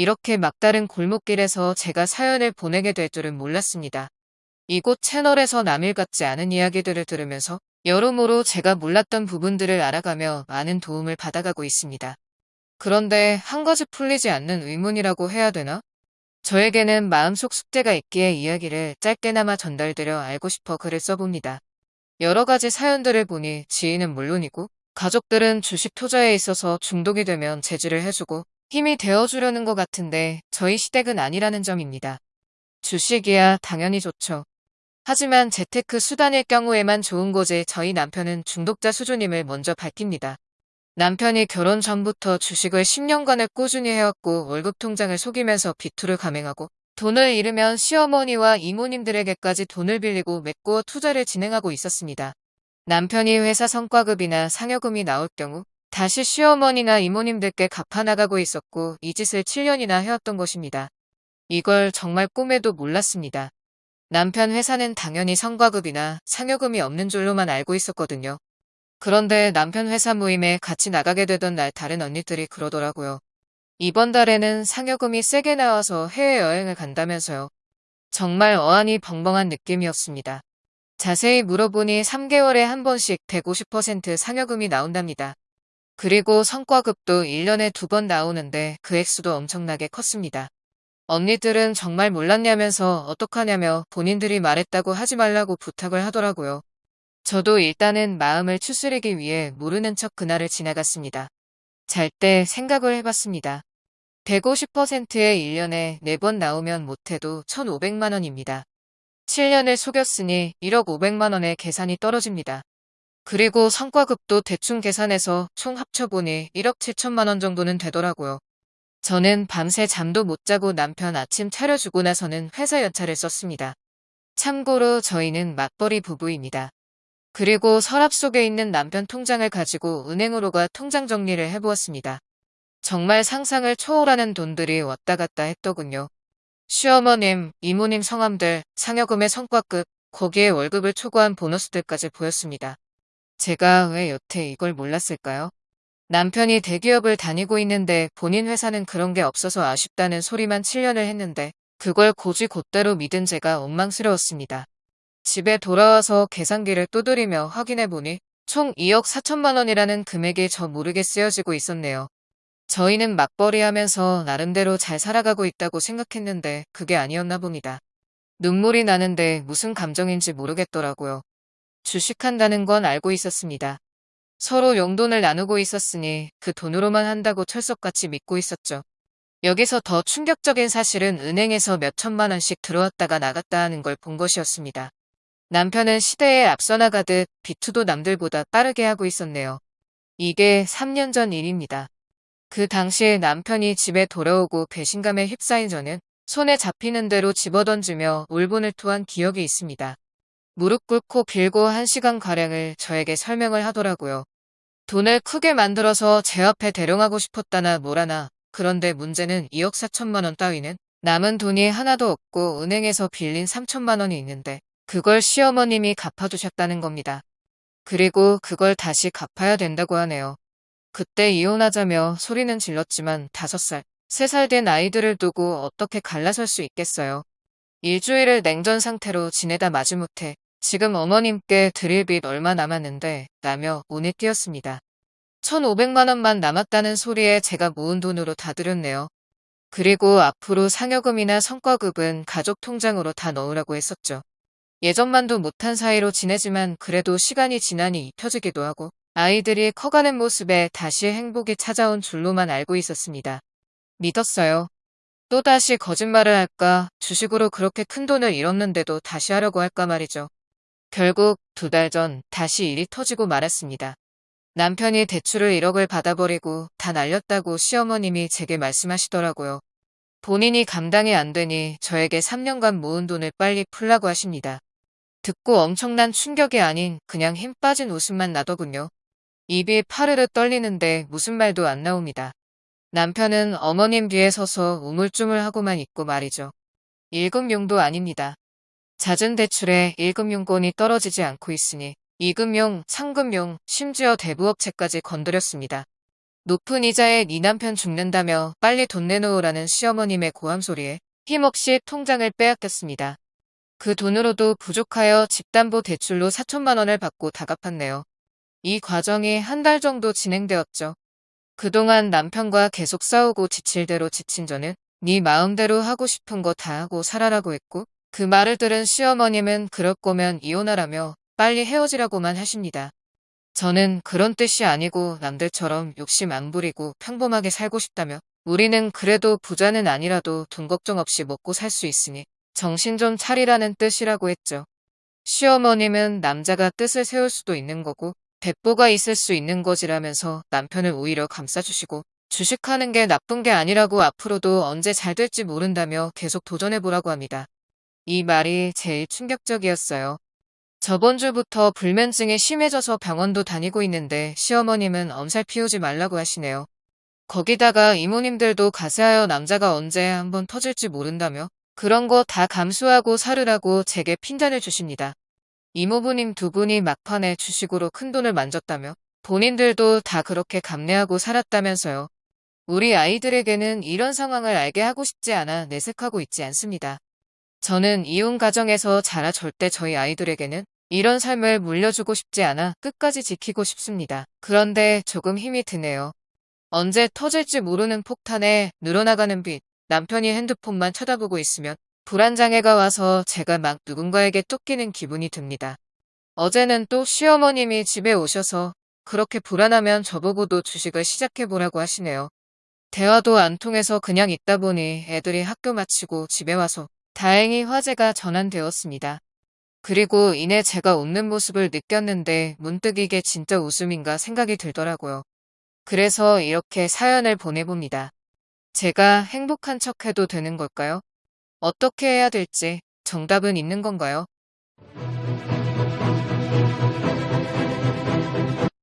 이렇게 막다른 골목길에서 제가 사연을 보내게 될 줄은 몰랐습니다. 이곳 채널에서 남일 같지 않은 이야기들을 들으면서 여러모로 제가 몰랐던 부분들을 알아가며 많은 도움을 받아가고 있습니다. 그런데 한 가지 풀리지 않는 의문이라고 해야 되나? 저에게는 마음속 숙제가 있기에 이야기를 짧게나마 전달드려 알고 싶어 글을 써봅니다. 여러 가지 사연들을 보니 지인은 물론이고 가족들은 주식 투자에 있어서 중독이 되면 제지를 해주고 힘이 되어주려는 것 같은데 저희 시댁은 아니라는 점입니다. 주식이야 당연히 좋죠. 하지만 재테크 수단일 경우에만 좋은 거지 저희 남편은 중독자 수준임을 먼저 밝힙니다. 남편이 결혼 전부터 주식을 10년간을 꾸준히 해왔고 월급 통장을 속이면서 비투를 감행하고 돈을 잃으면 시어머니와 이모님들에게까지 돈을 빌리고 메꾸어 투자를 진행하고 있었습니다. 남편이 회사 성과급이나 상여금이 나올 경우 다시 시어머니나 이모님들께 갚아나가고 있었고 이 짓을 7년이나 해왔던 것입니다. 이걸 정말 꿈에도 몰랐습니다. 남편 회사는 당연히 성과급이나 상여금이 없는 줄로만 알고 있었거든요. 그런데 남편 회사 모임에 같이 나가게 되던 날 다른 언니들이 그러더라고요. 이번 달에는 상여금이 세게 나와서 해외여행을 간다면서요. 정말 어안이 벙벙한 느낌이었습니다. 자세히 물어보니 3개월에 한 번씩 150% 상여금이 나온답니다. 그리고 성과급도 1년에 두 번 나오는데 그 액수도 엄청나게 컸습니다. 언니들은 정말 몰랐냐면서 어떡하냐며 본인들이 말했다고 하지 말라고 부탁을 하더라고요. 저도 일단은 마음을 추스리기 위해 모르는 척 그날을 지나갔습니다. 잘 때 생각을 해봤습니다. 150%의 1년에 4번 나오면 못해도 1,500만 원입니다. 7년을 속였으니 1억 500만 원의 계산이 떨어집니다. 그리고 성과급도 대충 계산해서 총 합쳐보니 1억 7천만 원 정도는 되더라고요. 저는 밤새 잠도 못 자고 남편 아침 차려주고 나서는 회사 연차를 썼습니다. 참고로 저희는 맞벌이 부부입니다. 그리고 서랍 속에 있는 남편 통장을 가지고 은행으로 가 통장 정리를 해보았습니다. 정말 상상을 초월하는 돈들이 왔다 갔다 했더군요. 시어머님, 이모님 성함들, 상여금의 성과급, 거기에 월급을 초과한 보너스들까지 보였습니다. 제가 왜 여태 이걸 몰랐을까요? 남편이 대기업을 다니고 있는데 본인 회사는 그런 게 없어서 아쉽다는 소리만 7년을 했는데 그걸 고지 곧대로 믿은 제가 원망스러웠습니다. 집에 돌아와서 계산기를 두드리며 확인해보니 총 2억 4천만 원이라는 금액이 저 모르게 쓰여지고 있었네요. 저희는 맞벌이 하면서 나름대로 잘 살아가고 있다고 생각했는데 그게 아니었나 봅니다. 눈물이 나는데 무슨 감정인지 모르겠더라고요. 주식한다는 건 알고 있었습니다. 서로 용돈을 나누고 있었으니 그 돈으로만 한다고 철석같이 믿고 있었죠. 여기서 더 충격적인 사실은 은행에서 몇 천만 원씩 들어왔다가 나갔다 하는 걸 본 것이었습니다. 남편은 시대에 앞서 나가듯 비투도 남들보다 빠르게 하고 있었네요. 이게 3년 전 일입니다. 그 당시에 남편이 집에 돌아오고 배신감에 휩싸인 저는 손에 잡히는 대로 집어던지며 울분을 토한 기억이 있습니다. 무릎 꿇고 길고 한 시간가량을 저에게 설명을 하더라고요. 돈을 크게 만들어서 제 앞에 대령하고 싶었다나 뭐라나 그런데 문제는 2억 4천만 원 따위는 남은 돈이 하나도 없고 은행에서 빌린 3천만 원이 있는데 그걸 시어머님이 갚아주셨다는 겁니다. 그리고 그걸 다시 갚아야 된다고 하네요. 그때 이혼하자며 소리는 질렀지만 5살, 3살 된 아이들을 두고 어떻게 갈라설 수 있겠어요. 일주일을 냉전 상태로 지내다 마지못해 지금 어머님께 드릴 빚 얼마 남았는데 라며 운에 띄었습니다. 1,500만 원만 남았다는 소리에 제가 모은 돈으로 다 드렸네요. 그리고 앞으로 상여금이나 성과급은 가족 통장으로 다 넣으라고 했었죠. 예전만도 못한 사이로 지내지만 그래도 시간이 지나니 입혀지기도 하고 아이들이 커가는 모습에 다시 행복이 찾아온 줄로만 알고 있었습니다. 믿었어요. 또다시 거짓말을 할까 주식으로 그렇게 큰 돈을 잃었는데도 다시 하려고 할까 말이죠. 결국 두 달 전 다시 일이 터지고 말았습니다. 남편이 대출을 1억을 받아버리고 다 날렸다고 시어머님이 제게 말씀하시더라고요. 본인이 감당이 안 되니 저에게 3년간 모은 돈을 빨리 풀라고 하십니다. 듣고 엄청난 충격이 아닌 그냥 힘 빠진 웃음만 나더군요. 입이 파르르 떨리는데 무슨 말도 안 나옵니다. 남편은 어머님 뒤에 서서 우물쭈물하고만 있고 말이죠. 일금용도 아닙니다. 잦은 대출에 일금용권이 떨어지지 않고 있으니 이금용, 상금용, 심지어 대부업체까지 건드렸습니다. 높은 이자에 네 남편 죽는다며 빨리 돈 내놓으라는 시어머님의 고함 소리에 힘없이 통장을 빼앗겼습니다. 그 돈으로도 부족하여 집담보 대출로 4천만 원을 받고 다 갚았네요. 이 과정이 한 달 정도 진행되었죠. 그동안 남편과 계속 싸우고 지칠 대로 지친 저는 네 마음대로 하고 싶은 거 다 하고 살아라고 했고 그 말을 들은 시어머님은 그럴 거면 이혼하라며 빨리 헤어지라고만 하십니다. 저는 그런 뜻이 아니고 남들처럼 욕심 안 부리고 평범하게 살고 싶다며 우리는 그래도 부자는 아니라도 돈 걱정 없이 먹고 살 수 있으니 정신 좀 차리라는 뜻이라고 했죠. 시어머님은 남자가 뜻을 세울 수도 있는 거고 배보가 있을 수 있는 거지라면서 남편을 오히려 감싸주시고 주식하는 게 나쁜 게 아니라고 앞으로도 언제 잘 될지 모른다며 계속 도전해보라고 합니다. 이 말이 제일 충격적이었어요. 저번 주부터 불면증이 심해져서 병원도 다니고 있는데 시어머님은 엄살 피우지 말라고 하시네요. 거기다가 이모님들도 가세하여 남자가 언제 한번 터질지 모른다며 그런 거 다 감수하고 살으라고 제게 핀잔을 주십니다. 이모부님 두 분이 막판에 주식으로 큰돈을 만졌다며 본인들도 다 그렇게 감내하고 살았다면서요. 우리 아이들에게는 이런 상황을 알게 하고 싶지 않아 내색하고 있지 않습니다. 저는 이혼 가정에서 자라 절대 저희 아이들에게는 이런 삶을 물려주고 싶지 않아 끝까지 지키고 싶습니다. 그런데 조금 힘이 드네요. 언제 터질지 모르는 폭탄에 늘어나가는 빛, 남편이 핸드폰만 쳐다보고 있으면 불안장애가 와서 제가 막 누군가에게 쫓기는 기분이 듭니다. 어제는 또 시어머님이 집에 오셔서 그렇게 불안하면 저보고도 주식을 시작해보라고 하시네요. 대화도 안 통해서 그냥 있다 보니 애들이 학교 마치고 집에 와서 다행히 화제가 전환되었습니다. 그리고 이내 제가 웃는 모습을 느꼈는데 문득 이게 진짜 웃음인가 생각이 들더라고요. 그래서 이렇게 사연을 보내봅니다. 제가 행복한 척 해도 되는 걸까요? 어떻게 해야 될지 정답은 있는 건가요?